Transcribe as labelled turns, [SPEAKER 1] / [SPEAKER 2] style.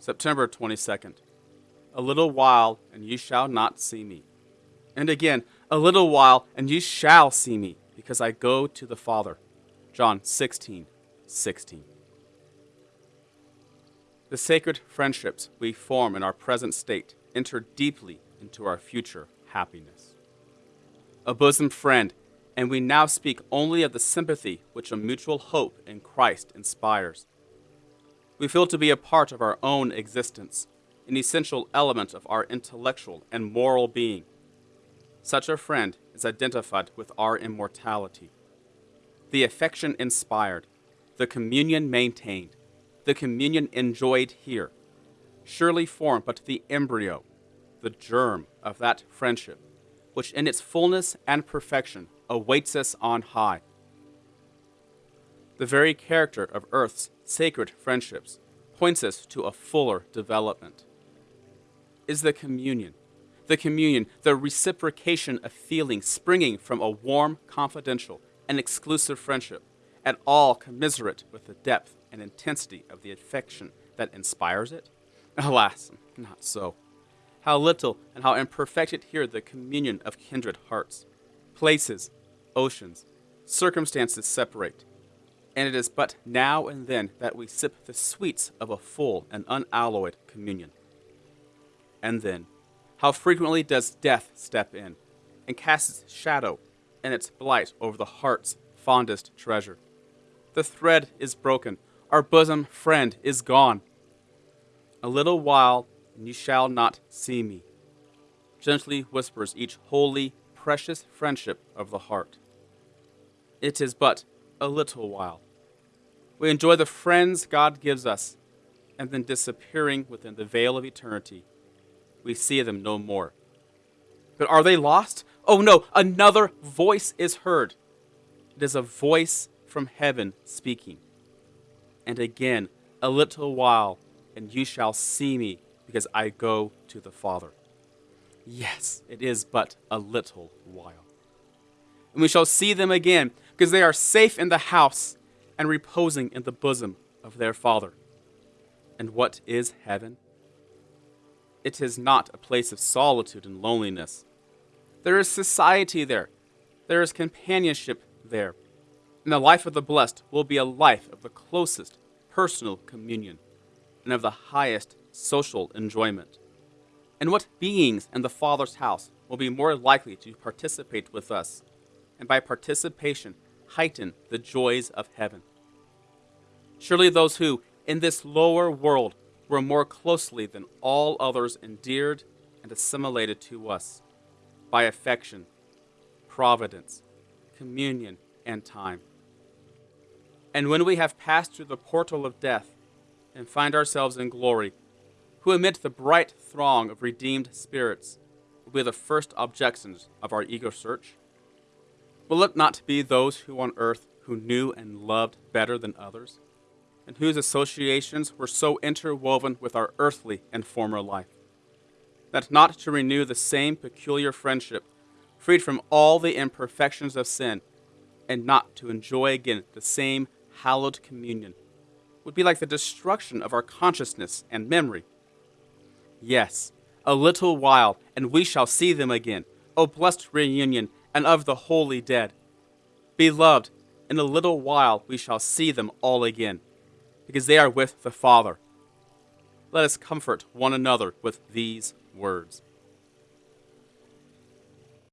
[SPEAKER 1] September 22nd. A little while, and ye shall not see me. And again, a little while, and ye shall see me, because I go to the Father. John 16, 16. The sacred friendships we form in our present state enter deeply into our future happiness. A bosom friend, and we now speak only of the sympathy which a mutual hope in Christ inspires. We feel to be a part of our own existence, an essential element of our intellectual and moral being. Such a friend is identified with our immortality. The affection inspired, the communion maintained, the communion enjoyed here, surely form but the embryo, the germ of that friendship, which in its fullness and perfection awaits us on high. The very character of earth's sacred friendships points us to a fuller development. Is the communion, the communion, the reciprocation of feeling springing from a warm, confidential, and exclusive friendship, at all commiserate with the depth and intensity of the affection that inspires it? Alas, not so. How little and how imperfect here the communion of kindred hearts. Places, oceans, circumstances separate, and it is but now and then that we sip the sweets of a full and unalloyed communion. And then, how frequently does death step in and cast its shadow and its blight over the heart's fondest treasure. The thread is broken, our bosom friend is gone. A little while, and you shall not see me. Gently whispers each holy, precious friendship of the heart. It is but a little while. We enjoy the friends God gives us, and then disappearing within the veil of eternity, we see them no more. But are they lost? Oh no, another voice is heard. It is a voice from heaven speaking. And again, a little while, and you shall see me, because I go to the Father. Yes, it is but a little while. And we shall see them again, because they are safe in the house and reposing in the bosom of their Father. And what is heaven? It is not a place of solitude and loneliness. There is society there, there is companionship there. And the life of the blessed will be a life of the closest personal communion and of the highest social enjoyment. And what beings in the Father's house will be more likely to participate with us, and by participation, heighten the joys of heaven? Surely those who, in this lower world, were more closely than all others endeared and assimilated to us by affection, providence, communion, and time. And when we have passed through the portal of death and find ourselves in glory, who amid the bright throng of redeemed spirits will be the first objections of our ego search? Will it not be those who on earth who knew and loved better than others, and whose associations were so interwoven with our earthly and former life, that not to renew the same peculiar friendship, freed from all the imperfections of sin, and not to enjoy again the same hallowed communion, would be like the destruction of our consciousness and memory. Yes, a little while, and we shall see them again, O blessed reunion, and of the holy dead. Beloved, in a little while we shall see them all again, because they are with the Father. Let us comfort one another with these words.